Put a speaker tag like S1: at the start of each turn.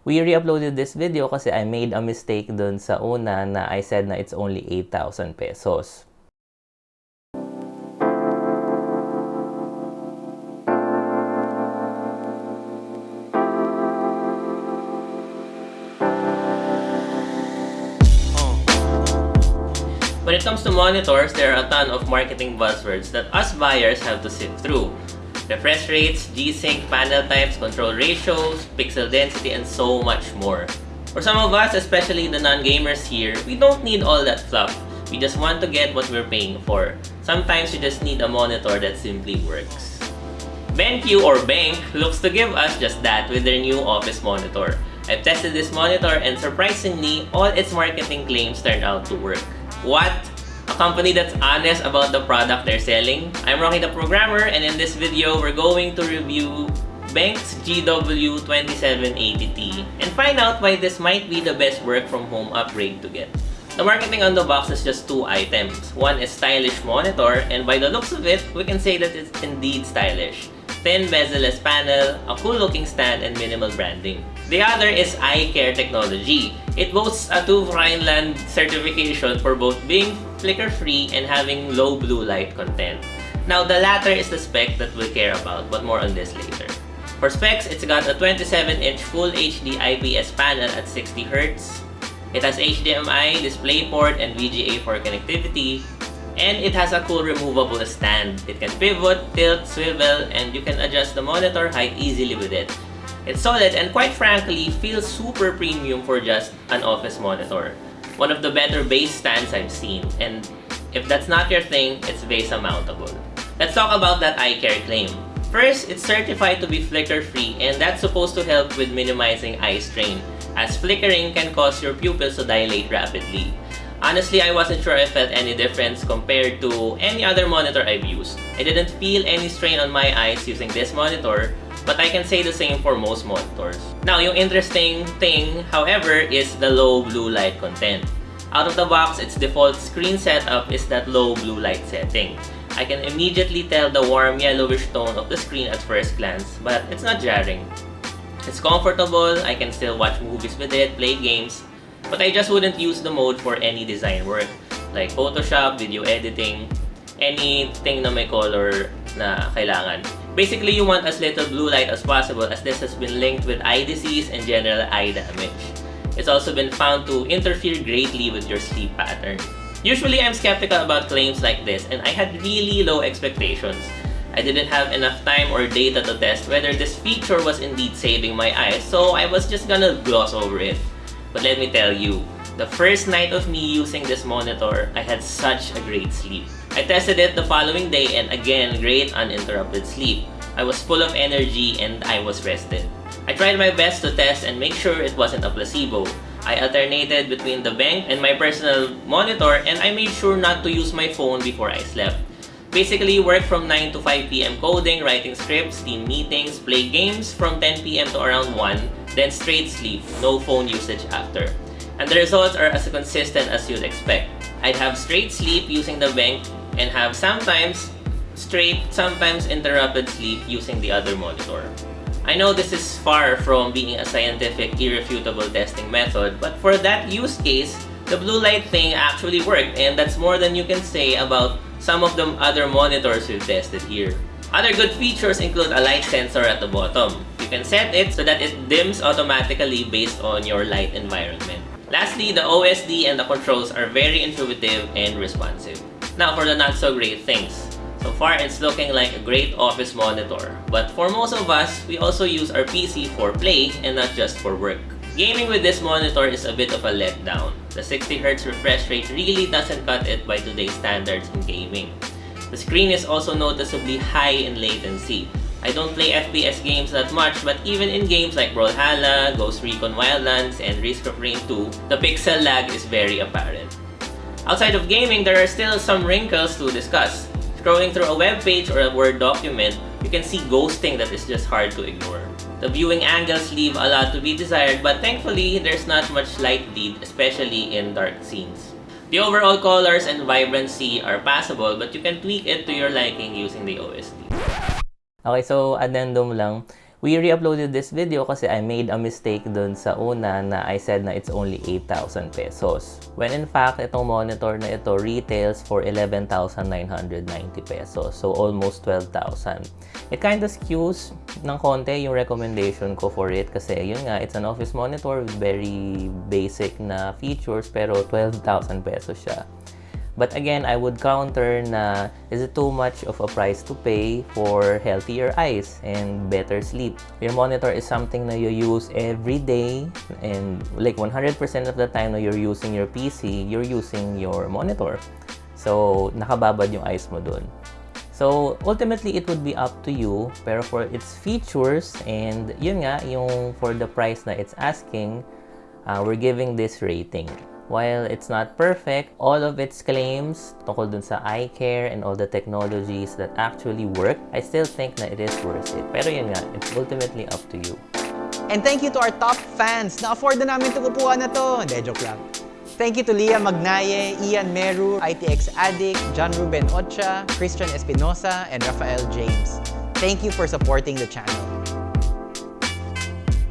S1: We re-uploaded this video kasi I made a mistake dun sa una na I said na it's only 8,000 pesos. When it comes to monitors, there are a ton of marketing buzzwords that us buyers have to sift through. Refresh rates, G-Sync, panel types, control ratios, pixel density, and so much more. For some of us, especially the non-gamers here, we don't need all that fluff. We just want to get what we're paying for. Sometimes you just need a monitor that simply works. BenQ or Bank looks to give us just that with their new office monitor. I've tested this monitor and surprisingly, all its marketing claims turned out to work. What? Company that's honest about the product they're selling? I'm Rocky the Programmer and in this video, we're going to review Bank's GW2780T and find out why this might be the best work from home upgrade to get. The marketing on the box is just two items. One is stylish monitor and by the looks of it, we can say that it's indeed stylish. Thin bezel-less panel, a cool looking stand, and minimal branding. The other is eye care technology. It boasts a TÜV Rheinland certification for both being flicker-free and having low blue light content. Now, the latter is the spec that we'll care about, but more on this later. For specs, it's got a 27-inch Full HD IPS panel at 60Hz. It has HDMI, DisplayPort, and VGA for connectivity, and it has a cool removable stand. It can pivot, tilt, swivel, and you can adjust the monitor height easily with it. It's solid and quite frankly, feels super premium for just an office monitor. One of the better base stands I've seen, and if that's not your thing, it's VESA mountable. Let's talk about that eye care claim. First, it's certified to be flicker-free and that's supposed to help with minimizing eye strain, as flickering can cause your pupils to dilate rapidly. Honestly, I wasn't sure I felt any difference compared to any other monitor I've used. I didn't feel any strain on my eyes using this monitor, but I can say the same for most monitors. Now, yung interesting thing, however, is the low blue light content. Out of the box, its default screen setup is that low blue light setting. I can immediately tell the warm yellowish tone of the screen at first glance, but it's not jarring. It's comfortable, I can still watch movies with it, play games, but I just wouldn't use the mode for any design work, like Photoshop, video editing, anything na may color na kailangan. Basically, you want as little blue light as possible as this has been linked with eye disease and general eye damage. It's also been found to interfere greatly with your sleep pattern. Usually, I'm skeptical about claims like this and I had really low expectations. I didn't have enough time or data to test whether this feature was indeed saving my eyes, so I was just gonna gloss over it. But let me tell you, the first night of me using this monitor, I had such a great sleep. I tested it the following day and again, great uninterrupted sleep. I was full of energy and I was rested. I tried my best to test and make sure it wasn't a placebo. I alternated between the bank and my personal monitor and I made sure not to use my phone before I slept. Basically, work from 9 to 5 p.m. coding, writing scripts, team meetings, play games from 10 p.m. to around 1, then straight sleep, no phone usage after. And the results are as consistent as you'd expect. I'd have straight sleep using the bank and have sometimes straight, sometimes interrupted sleep using the other monitor. I know this is far from being a scientific, irrefutable testing method, but for that use case, the blue light thing actually worked and that's more than you can say about some of the other monitors we've tested here. Other good features include a light sensor at the bottom. You can set it so that it dims automatically based on your light environment. Lastly, the OSD and the controls are very intuitive and responsive. Now for the not so great things. So far, it's looking like a great office monitor. But for most of us, we also use our PC for play and not just for work. Gaming with this monitor is a bit of a letdown. The 60Hz refresh rate really doesn't cut it by today's standards in gaming. The screen is also noticeably high in latency. I don't play FPS games that much, but even in games like Brawlhalla, Ghost Recon Wildlands, and Risk of Rain 2, the pixel lag is very apparent. Outside of gaming, there are still some wrinkles to discuss. Scrolling through a web page or a Word document, you can see ghosting that is just hard to ignore. The viewing angles leave a lot to be desired, but thankfully, there's not much light bleed, especially in dark scenes. The overall colors and vibrancy are passable, but you can tweak it to your liking using the OSD.
S2: Okay, so addendum lang.
S1: We re-uploaded this video kasi I made a mistake dun sa una na I said na it's only 8,000 pesos. When in fact, itong monitor na ito retails for 11,990 pesos. So almost 12,000. It kind of skews ng konti yung recommendation ko for it kasi yun nga, it's an office monitor with very basic na features pero 12,000 pesos siya. But again, I would counter na is it too much of a price to pay for healthier eyes and better sleep? Your monitor is something na you use every day and like 100% of the time na you're using your PC, you're using your monitor. So, nakababad yung eyes mo dun. So, ultimately, it would be up to you. Pero for its features and yun nga, yung for the price na it's asking, uh, we're giving this rating. While it's not perfect, all of its claims tungkol dun sa eye care and all the technologies that actually work, I still think na it is worth it. Pero yun nga, it's ultimately up to you.
S2: And thank you to our top fans. Na-afford na namin itong upuan na to. Hindi, joke lang. Thank you to Leah Magnaye, Ian Meru, ITX Addict, John Ruben Ocha, Christian Espinosa, and Rafael James. Thank you for supporting the channel.